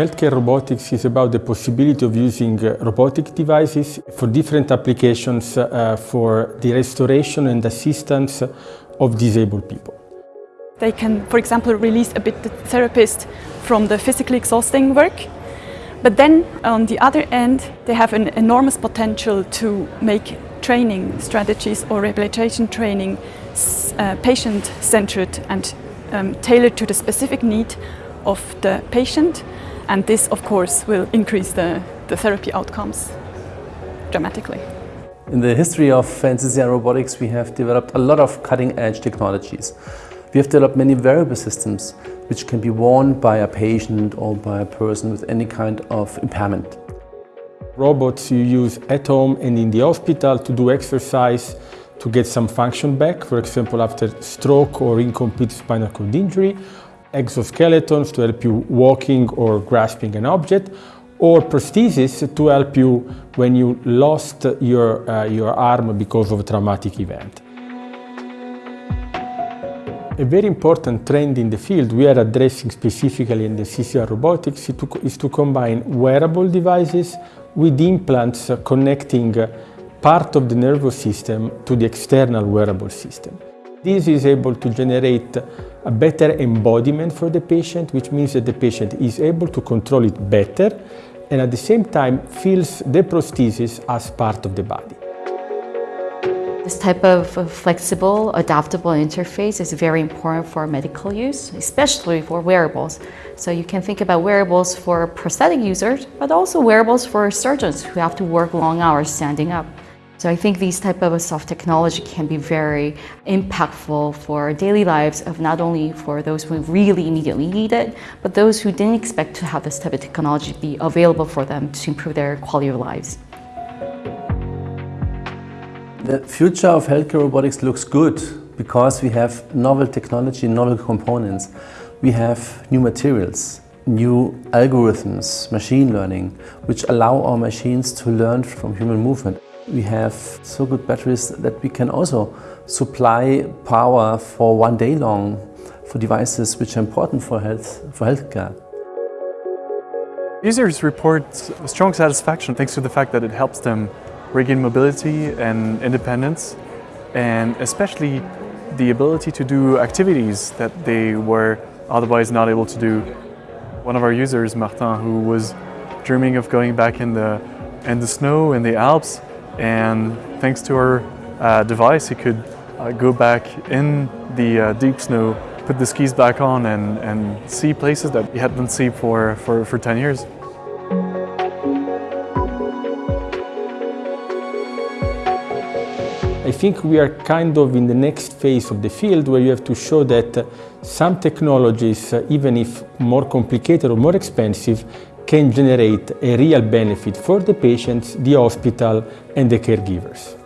Healthcare robotics is about the possibility of using uh, robotic devices for different applications uh, for the restoration and assistance of disabled people. They can, for example, release a bit the therapist from the physically exhausting work. But then, on the other end, they have an enormous potential to make training strategies or rehabilitation training uh, patient-centered and um, tailored to the specific need of the patient. And this, of course, will increase the, the therapy outcomes dramatically. In the history of NCCR robotics, we have developed a lot of cutting-edge technologies. We have developed many wearable systems which can be worn by a patient or by a person with any kind of impairment. Robots you use at home and in the hospital to do exercise to get some function back, for example after stroke or incomplete spinal cord injury, exoskeletons to help you walking or grasping an object, or prosthesis to help you when you lost your, uh, your arm because of a traumatic event. A very important trend in the field we are addressing specifically in the CCR robotics is to, is to combine wearable devices with implants connecting part of the nervous system to the external wearable system. This is able to generate a better embodiment for the patient, which means that the patient is able to control it better and at the same time feels the prosthesis as part of the body. This type of flexible, adaptable interface is very important for medical use, especially for wearables. So you can think about wearables for prosthetic users, but also wearables for surgeons who have to work long hours standing up. So I think these type of soft technology can be very impactful for daily lives of not only for those who really immediately need it, but those who didn't expect to have this type of technology be available for them to improve their quality of lives. The future of healthcare robotics looks good because we have novel technology, novel components. We have new materials, new algorithms, machine learning, which allow our machines to learn from human movement. We have so good batteries that we can also supply power for one day long for devices which are important for health for healthcare. Users report strong satisfaction thanks to the fact that it helps them regain mobility and independence, and especially the ability to do activities that they were otherwise not able to do. One of our users, Martin, who was dreaming of going back in the, in the snow in the Alps, and thanks to our uh, device, he could uh, go back in the uh, deep snow, put the skis back on, and, and see places that he hadn't seen for, for, for 10 years. I think we are kind of in the next phase of the field where you have to show that some technologies, even if more complicated or more expensive, can generate a real benefit for the patients, the hospital and the caregivers.